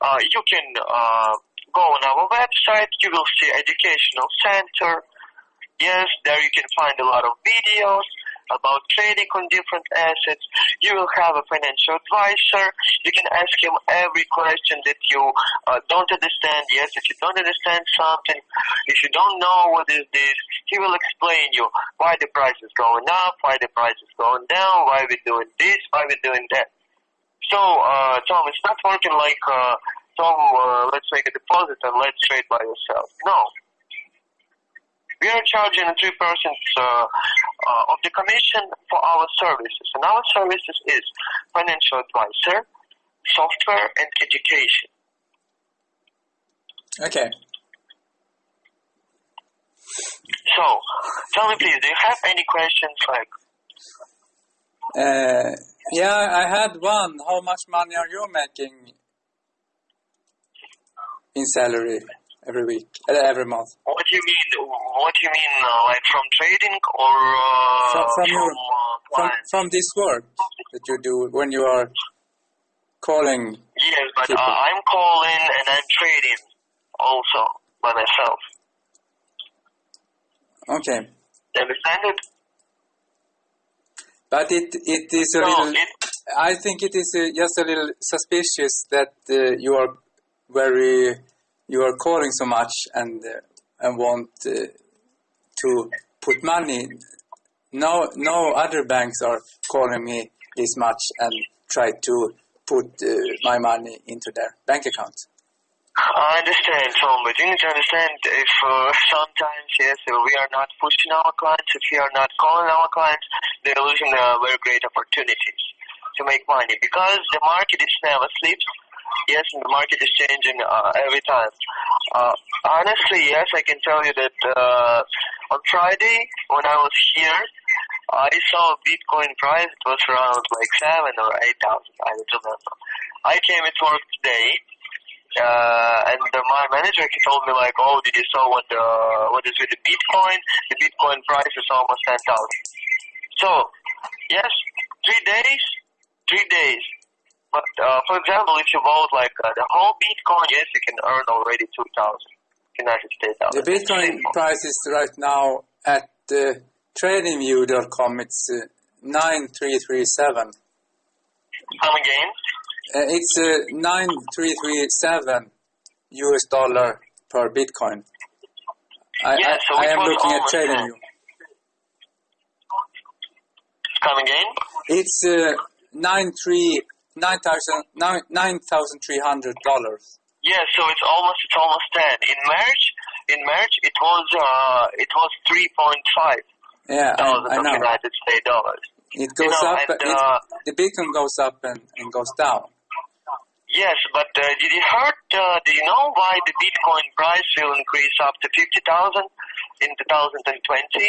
uh, you can uh, go on our website. You will see educational center. Yes, there you can find a lot of videos. about trading on different assets. You will have a financial advisor. You can ask him every question that you uh, don't understand. Yes, if you don't understand something, if you don't know what is this, he will explain you why the price is going up, why the price is going down, why we're doing this, why we're doing that. So, uh, Tom, it's not working like, uh, Tom, uh, let's make a deposit and let's trade by yourself. No. We are charging 3% uh, uh, of the commission for our services. And our services is financial advisor, software, and education. Okay. So, tell me please, do you have any questions like, Uh, yeah, I had one. How much money are you making in salary every week, uh, every month? what do you mean, what do you mean, uh, like from trading or uh, From, from your uh, from, from this work that you do when you are calling. Yes, but uh. I'm calling and I'm trading also by myself. Okay, You understand it? but it it is a No, little. it, I think it is uh, just a little suspicious that uh, you are very you are calling so much and uh, and want uh, to put money. No, no other banks are calling me this much and try to put uh, my money into their bank account. I understand, Tom, but you need to understand if uh, sometimes, yes, if we are not pushing our clients, if we are not calling our clients, they're losing uh, very great opportunities to make money because the market is never sleeps. Yes, the market is changing uh, every time. Uh, honestly, yes, I can tell you that uh, on Friday when I was here, I saw Bitcoin price. It was around like seven or eight thousand. I don't remember. I came at work today, uh, and uh, my manager he told me like, "Oh, did you saw what the what is with the Bitcoin? The Bitcoin price is almost ten thousand. So, yes, three days, three days. But uh, for example, if you bought like uh, the whole Bitcoin, yes, you can earn already two thousand United States dollars. The Bitcoin price is right now at uh, tradingview.com. It's uh, 9337. Come again? Uh, it's uh, 9337 US dollar per Bitcoin. I, Yeah, so I it am looking at TradingView. Come again? It's uh, nine three nine thousand nine nine thousand three hundred dollars. Yeah, so it's almost it's almost ten. In March, in March it was uh it was three point five Yeah, thousand I, I of know. United States dollars. It goes know, up. and, it, uh, the Bitcoin goes up and, and goes down. Yes, but uh, did you heard? Uh, do you know why the Bitcoin price will increase up to fifty thousand in two thousand and twenty?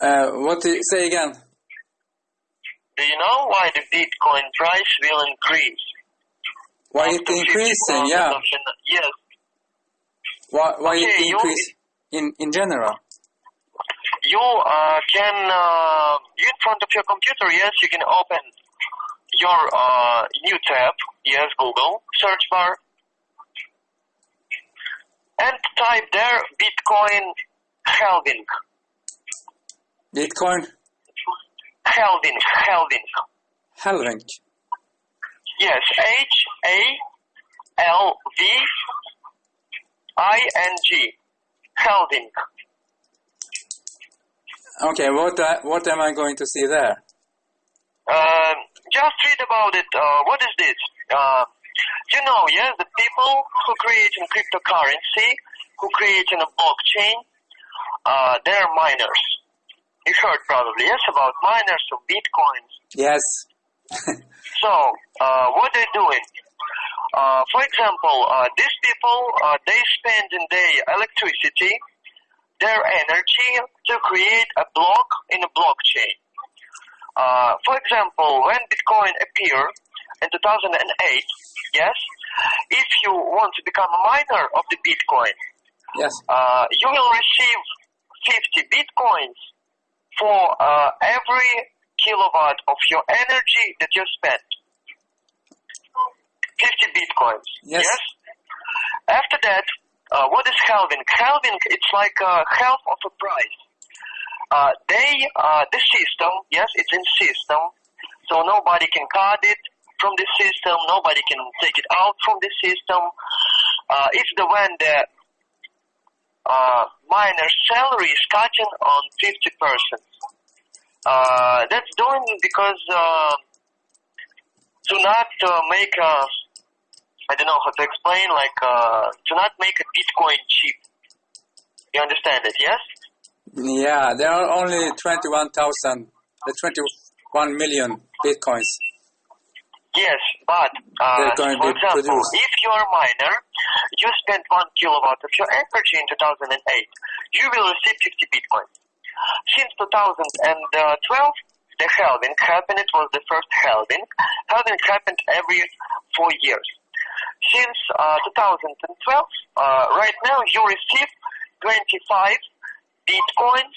Uh, what do you, say again? Do you know why the Bitcoin price will increase? Why it increasing? Yeah. Yes. Why why Okay, it you- increase in in general? You uh, can uh, you in front of your computer. Yes, you can open your uh, new tab. Yes, Google search bar, and type there Bitcoin halving. Bitcoin Halving, halving. halving. Yes, H A L V I N G. Halving. Okay, what I, what am I going to see there? Um, just read about it. Uh, what is this? Uh, you know, yes, the people who create in cryptocurrency, who create in a blockchain, uh, they're miners. You heard probably, yes, about miners of bitcoins. Yes. So, uh, what they're doing? Uh, for example, uh, these people, uh, they spend in their electricity, their energy to create a block in a blockchain. Uh, for example, when Bitcoin appeared in 2008, yes, if you want to become a miner of the Bitcoin, Yes. uh, you will receive 50 Bitcoins for uh, every kilowatt of your energy that you spent. 50 Bitcoins. Yes. After that, uh, what is halving? Halving, it's like uh, half of a price. uh, they, uh, the system, yes, it's in system, so nobody can cut it from the system, nobody can take it out from the system. Uh, it's the when the uh, miner salary is cutting on 50%. Uh, that's doing because uh, to not uh, make a, I don't know how to explain, like uh, to not make a Bitcoin cheap. You understand it, yes? Yeah, there are only 21,000, uh, 21 million bitcoins. Yes, but uh, They're going to for example, produced. if you're a miner, you spend one kilowatt of your energy in 2008, you will receive 50 bitcoins. Since 2012, the halving happened. It was the first halving. Halving happened every four years. Since uh, 2012, uh, right now you receive 25 bitcoins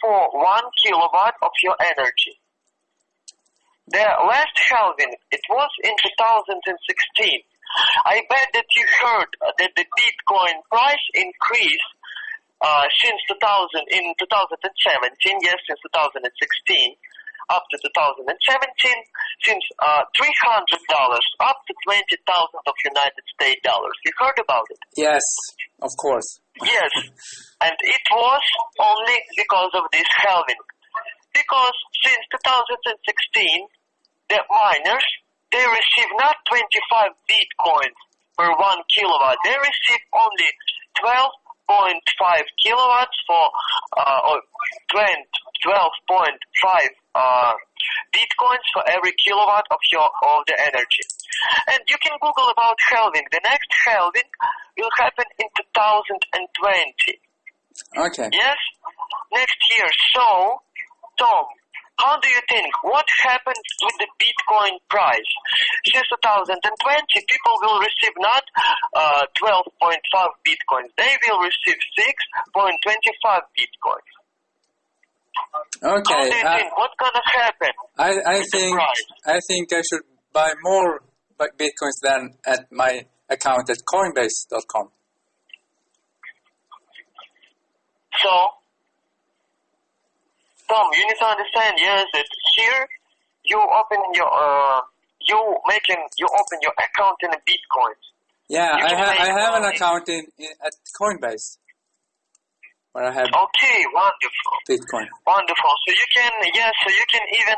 for one kilowatt of your energy. The last halving, it was in 2016. I bet that you heard that the Bitcoin price increased uh, since 2000 in 2017. Yes, since 2016 up to 2017, since uh, 300 dollars up to 20,000 of United States dollars. You heard about it? Yes, of course. Yes, and it was only because of this halving. Because since 2016, the miners they receive not 25 bitcoins per one kilowatt. They receive only 12.5 kilowatts for uh, or 12.5 uh, bitcoins for every kilowatt of your of the energy. And you can Google about halving. The next halving will happen in 2020. Okay. Yes, next year. So, Tom, how do you think? What happened with the Bitcoin price? Since 2020, people will receive not uh, 12.5 Bitcoins. They will receive 6.25 Bitcoins. How Okay. do you I, think? What's gonna happen? I, I think? I think I should buy more bitcoins than at my account at Coinbase.com. So, You need to understand, yes, that here you open your, uh, you making, you open your account in a Bitcoin. Yeah, I, ha- I have an account in, in at Coinbase where I have Okay, wonderful, Bitcoin. wonderful. So you can, yes, so you can even,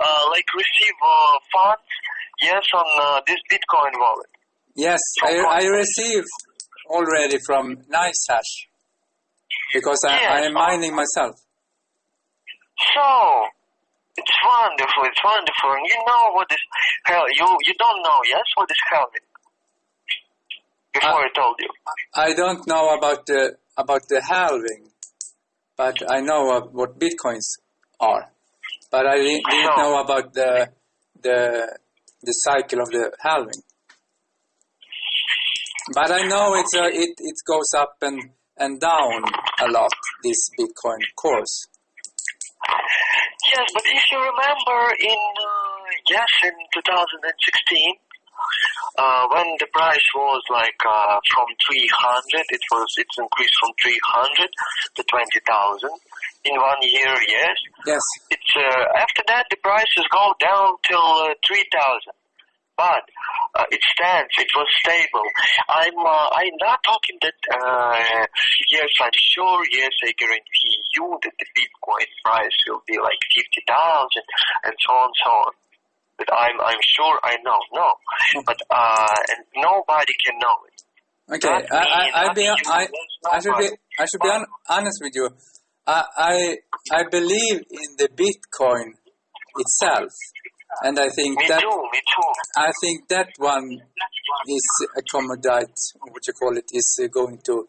uh, like receive uh, funds, yes, on uh, this Bitcoin wallet. Yes, From I, I received already from NiceHash because I. I am mining myself. So, it's wonderful, it's wonderful. And you know what is hell, you, you don't know, yes, what is halving? Before Uh, I told you. I don't know about the about the halving, but I know what bitcoins are. But I didn't, didn't So- know about the the the cycle of the halving. But I know it's a, it it goes up and and down a lot. This Bitcoin course. Yes, but if you remember in, uh, yes, in 2016, uh, when the price was like uh, from 300, it was it's increased from 300 to 20,000 in one year. Yes, Yes. it's uh, after that the prices go down till uh, 3,000. But uh, it stands. It was stable. I'm. Uh, I'm not talking that. Uh, yes, I'm sure. Yes, I guarantee you that the Bitcoin price will be like fifty thousand and so on, so on. But I'm. I'm sure. I know. No. But uh, and nobody can know it. Okay. I I I, be, I, I should be. I should be hon- honest with you. I I I believe in the Bitcoin itself, and I think Me that too. Me too. I think that one is accommodate what you call it is uh, going to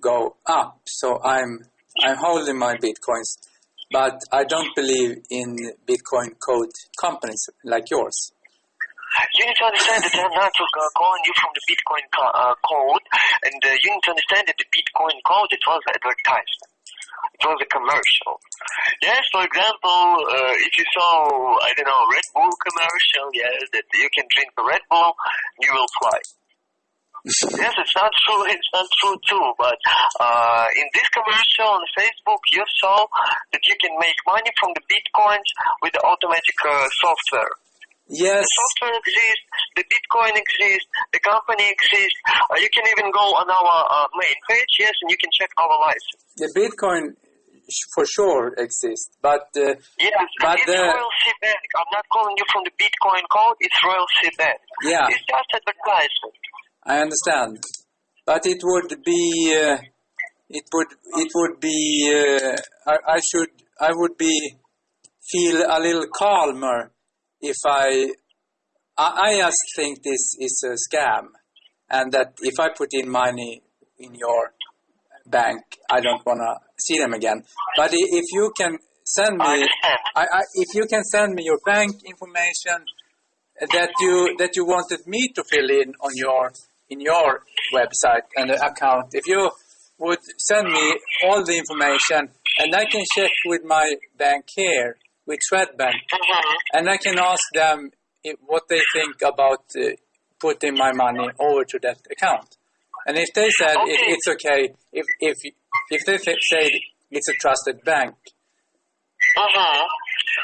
go up. So I'm I'm holding my bitcoins, but I don't believe in Bitcoin code companies like yours. You need to understand that I'm not uh, calling you from the Bitcoin co- uh, code, and uh, you need to understand that the Bitcoin code it was advertisement. It was a commercial. Yes, for example, uh, if you saw I don't know Red Bull commercial, yes, that you can drink a Red Bull, you will fly. yes, it's not true. It's not true too. But uh, in this commercial on Facebook, you saw that you can make money from the bitcoins with the automatic uh, software. Yes. The software exists, the Bitcoin exists, the company exists. Uh, you can even go on our uh, main page, yes, and you can check our license. The Bitcoin for sure exists, but uh, Yes, But it's the- Royal Sea Bank. I'm not calling you from the Bitcoin code. It's Royal Sea Bank. Yeah. It's just advertisement. I understand. But it would be, uh, it would, it would be, uh, I, I should, I would be, feel a little calmer if I, I, I just think this is a scam. And that if I put in money in your bank, I don't want to see them again. But if you can send me. I, I, if you can send me your bank information that you that you wanted me to fill in on your in your website and account, if you would send me all the information and I can check with my bank here with Swedbank Mhm. and I can ask them what they think about uh, putting my money over to that account. And if they said it, it's okay, if if if they th- say it's a trusted bank, Mhm.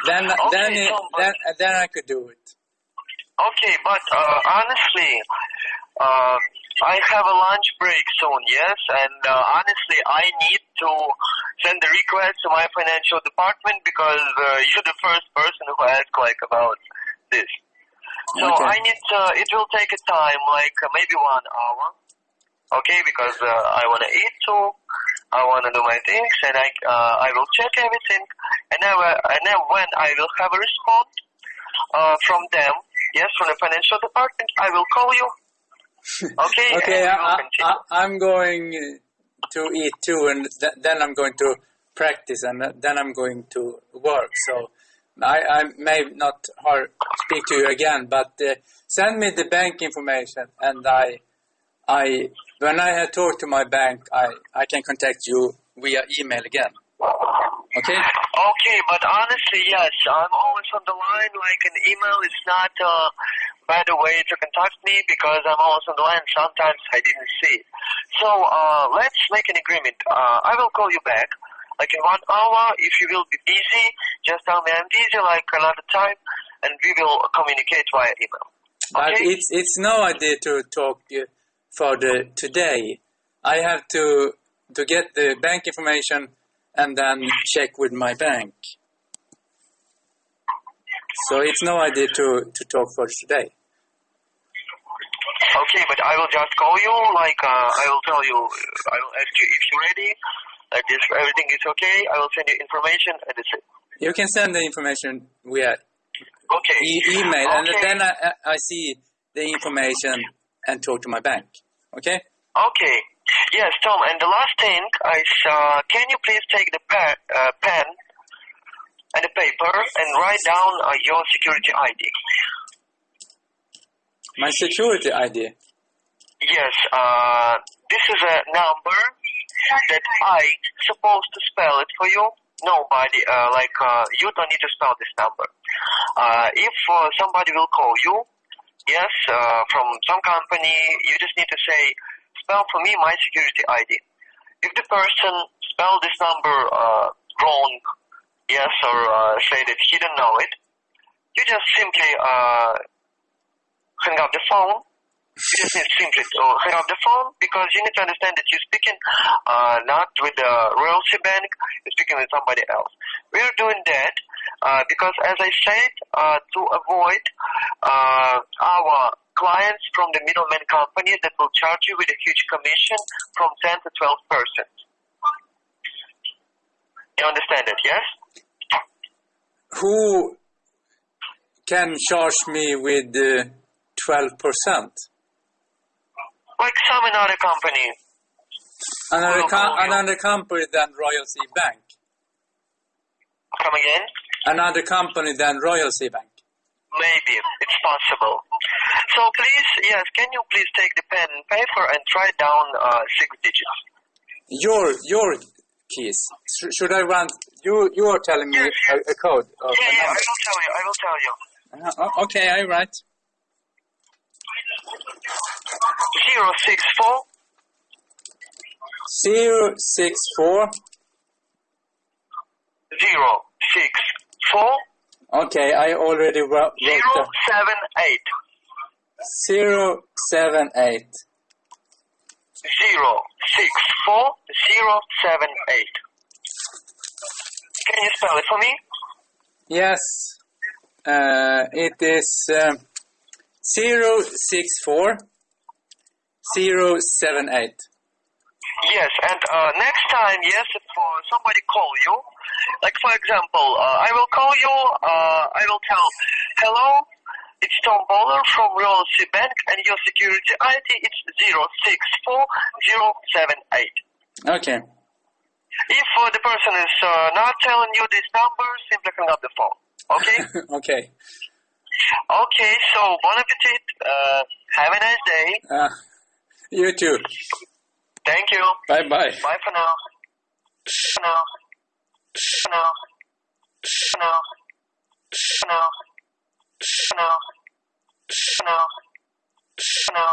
then Okay, then it, so- then then I could do it. Okay, but uh, honestly, um, I have a lunch break soon, yes, and uh, honestly, I need to send a request to my financial department because uh, you're the first person who asked like about this. So Okay. I need to, it will take a time, like uh, maybe one hour, okay, because uh, I want to eat too, I want to do my things, and I uh, I will check everything, and then, uh, and then when I will have a response uh, from them, yes, from the financial department, I will call you. Okay. Okay, and we will I, I'm going to eat too, and th- then I'm going to practice, and then I'm going to work. So I, I may not speak to you again, but uh, send me the bank information, and I, I, when I have talked to my bank, I, I can contact you via email again. Okay? Okay, but honestly, yes, I'm always on the line. Like an email is not a the way to contact me because I'm always on the line. Sometimes I didn't see. So uh, let's make an agreement. Uh, I will call you back. Like in one hour, if you will be busy, just tell me I'm busy like another time, and we will communicate via email. But Okay. it's it's no idea to talk for the today. I have to to get the bank information and then check with my bank. So it's no idea to to talk for today. Okay, but I will just call you. Like uh, I will tell you. I will ask you if you're ready. Like if everything is okay, I will send you information, and that's it. You can send the information via Okay. e- email, and then I, I- I see the information and talk to my bank. Okay? Okay. Yes, Tom. And the last thing is, uh, can you please take the pen, uh, pen and the paper and write down uh, your security ID? My security ID. Yes. Uh, this is a number that I supposed to spell it for you. Nobody, uh, like uh, you don't need to spell this number. Uh, if uh, somebody will call you, yes, uh, from some company, you just need to say, spell for me my security ID. If the person spell this number uh, wrong, yes, or uh, say that he don't know it, you just simply uh, hang up the phone you just need simply to hang up the phone because you need to understand that you're speaking uh, not with the Royal Sea Bank, you're speaking with somebody else. We're doing that uh, because, as I said, uh, to avoid uh, our clients from the middleman companies that will charge you with a huge commission from 10 to 12 percent. You understand it, yes? Who can charge me with uh, twelve percent? Like some another company. Another, com- another company than Royal Sea Bank. Come again? Another company than Royal Sea Bank. Maybe it's possible. So please, yes, can you please take the pen and paper and write down uh, six digits? Your your keys. Sh- should I run? You you are telling me a, a code. Of Yeah, yeah, I will tell you. I will tell you. Uh, okay, I write. zero six four Zero six four. zero six four Okay, I already wrote, zero seven eight Zero seven eight. Zero six four zero seven eight. Can you spell it for me? Yes. Uh, it is um, zero six four zero seven eight. Yes, and uh, next time, yes, if uh, somebody call you, like for example, uh, I will call you, uh, I will tell, hello, it's Tom Bowler from Royal Sea Bank, and your security ID is zero six four zero seven eight. Okay. If uh, the person is uh, not telling you this number, simply hang up the phone. Okay? okay. okay, so bon appetit. Uh, have a nice day. Uh, you too. Thank you. Bye bye. Bye for now. For now. For now. For now. For now. Now. For now.